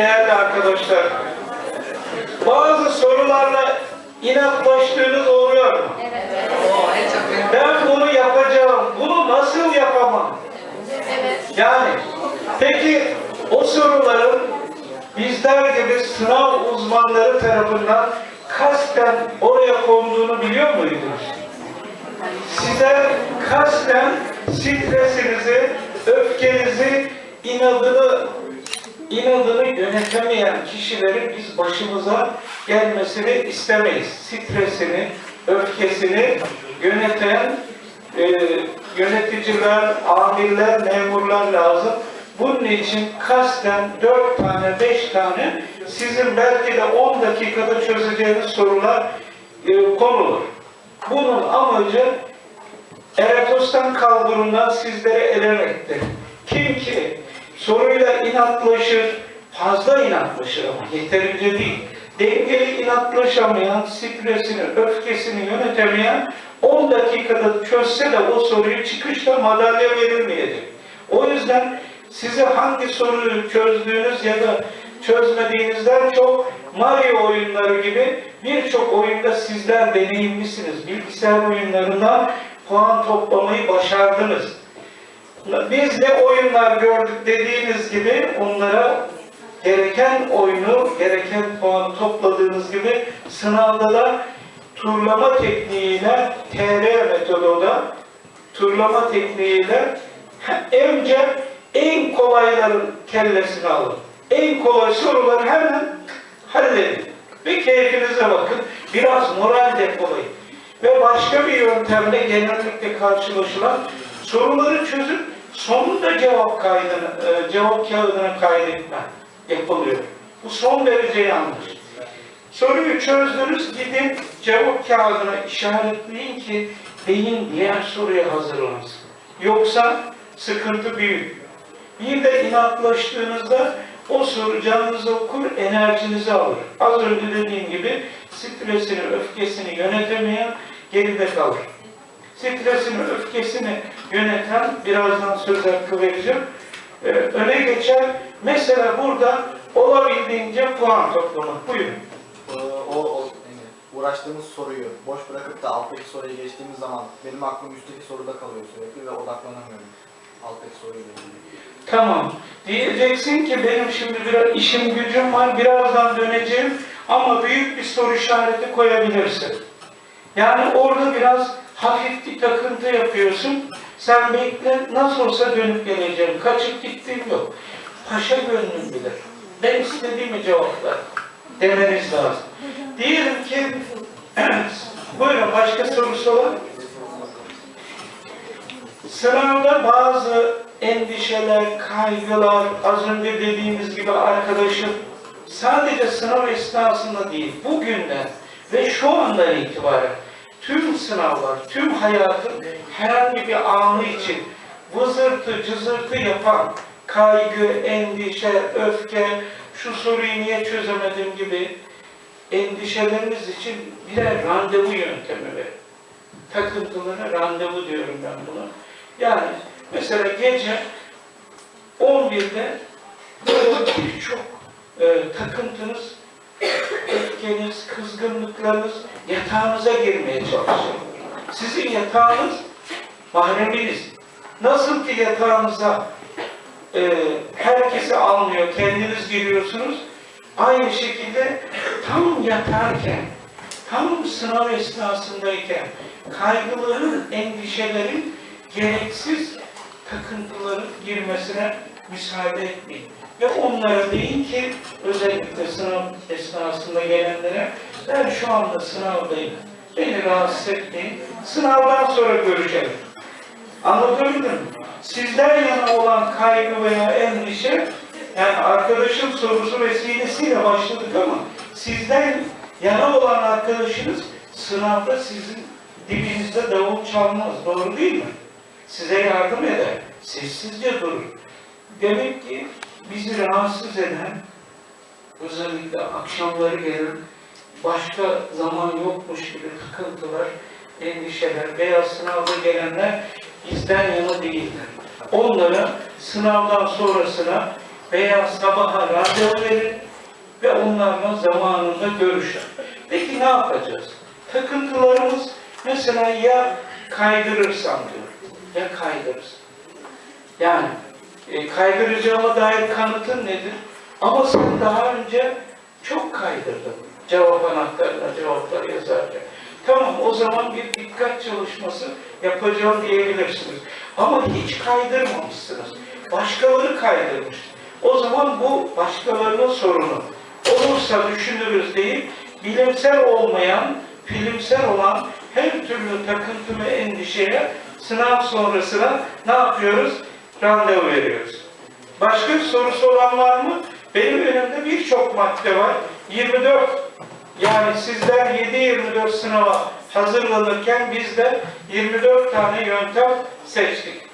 değerli arkadaşlar. Bazı sorularla inatlaştığınız oluyor mu? Ben bunu yapacağım. Bunu nasıl yapamam? Yani peki o soruların bizler gibi sınav uzmanları tarafından kasten oraya konduğunu biliyor muydunuz? Size kasten stresinizi, öfkenizi, inadını inadını yönetemeyen kişilerin biz başımıza gelmesini istemeyiz. Stresini, öfkesini yöneten e, yöneticiler, amirler, memurlar lazım. Bunun için kasten dört tane, beş tane sizin belki de 10 dakikada çözeceğiniz sorular e, konulur. Bunun amacı Eratos'tan kalburundan sizlere elemektir. Kim ki soruyla inatlaşır, fazla inatlaşır ama yeterince değil. Dengeli inatlaşamayan, stresini, öfkesini yönetemeyen 10 dakikada çözse de o soruyu çıkışta madalya verilmeyecek. O yüzden size hangi soruyu çözdüğünüz ya da çözmediğinizden çok Mario oyunları gibi birçok oyunda sizler deneyimlisiniz. Bilgisayar oyunlarından puan toplamayı başardınız. Biz ne oyunlar gördük dediğiniz gibi onlara gereken oyunu, gereken puan topladığınız gibi sınavda da turlama tekniğiyle, TR metoduyla, turlama tekniğiyle önce en kolayların kellesini alın. En kolay soruları hemen halledin. Ve keyfinize bakın. Biraz moral depolayın. Ve başka bir yöntemle genellikle karşılaşılan soruları çözüp sonunda cevap kaydını, e, cevap kağıdına kaydetme yapılıyor. Bu son derece yanlış. Soruyu çözdünüz, gidin cevap kağıdına işaretleyin ki beyin diğer soruya hazırlansın. Yoksa sıkıntı büyük. Bir de inatlaştığınızda o soru canınızı okur, enerjinizi alır. Az önce dediğim gibi stresini, öfkesini yönetemeyen geride kalır. Stresini, öfkesini yöneten, birazdan söz hakkı vereceğim, ee, öne geçer. Mesela burada olabildiğince puan toplamak. Buyurun. Ee, o, o uğraştığımız soruyu boş bırakıp da alttaki soruya geçtiğimiz zaman benim aklım üstteki soruda kalıyor sürekli ve odaklanamıyorum alttaki ilgili. Tamam. Diyeceksin ki benim şimdi biraz işim gücüm var, birazdan döneceğim ama büyük bir soru işareti koyabilirsin. Yani orada biraz hafif bir takıntı yapıyorsun. Sen bekle, nasıl olsa dönüp geleceğim. Kaçıp gittiğim yok. Paşa gönlüm bilir. Ben istediğimi cevaplar demeniz lazım. Diyelim ki, buyurun başka sorusu olan. Sınavda bazı endişeler, kaygılar, az önce dediğimiz gibi arkadaşım sadece sınav esnasında değil, bugünden ve şu andan itibaren tüm sınavlar, tüm hayatın herhangi bir anı için vızırtı, cızırtı yapan kaygı, endişe, öfke, şu soruyu niye çözemedim gibi endişeleriniz için birer randevu yöntemi verin. Takıntılara randevu diyorum ben buna. Yani mesela gece 11'de böyle birçok e, takıntınız, öfkeniz, kızgınlıklarınız yatağınıza girmeye çalışıyor. Sizin yatağınız mahreminiz. Nasıl ki yatağınıza e, herkesi almıyor, kendiniz giriyorsunuz. Aynı şekilde tam yatarken, tam sınav esnasındayken kaygıların, endişelerin gereksiz takıntıların girmesine müsaade etmeyin. Ve onlara deyin ki özellikle sınav esnasında gelenlere ben şu anda sınavdayım. Beni rahatsız etmeyin. Sınavdan sonra görüşelim. Anlatabildim mi? Sizden yana olan kaygı veya endişe yani arkadaşın sorusu vesilesiyle başladık ama sizden yana olan arkadaşınız sınavda sizin dibinizde davul çalmaz. Doğru değil mi? Size yardım eder. Sessizce durur. Demek ki bizi rahatsız eden özellikle akşamları gelen başka zaman yokmuş gibi takıntılar, endişeler veya sınavda gelenler bizden yana değiller. Onlara sınavdan sonrasına veya sabaha randevu verin ve onlarla zamanında görüşün. Peki ne yapacağız? Takıntılarımız mesela ya kaydırırsam diyor, ya kaydırırsam. Yani e, kaydıracağıma dair kanıtın nedir? Ama sen daha önce çok kaydırdın cevap anahtarına cevapları yazarken. Tamam o zaman bir dikkat çalışması yapacağım diyebilirsiniz. Ama hiç kaydırmamışsınız. Başkaları kaydırmış. O zaman bu başkalarının sorunu. Olursa düşünürüz deyip bilimsel olmayan, filmsel olan her türlü takıntı ve endişeye sınav sonrasına ne yapıyoruz? Randevu veriyoruz. Başka sorusu olan var mı? Benim önümde birçok madde var. 24 yani sizler 7-24 sınava hazırlanırken biz de 24 tane yöntem seçtik.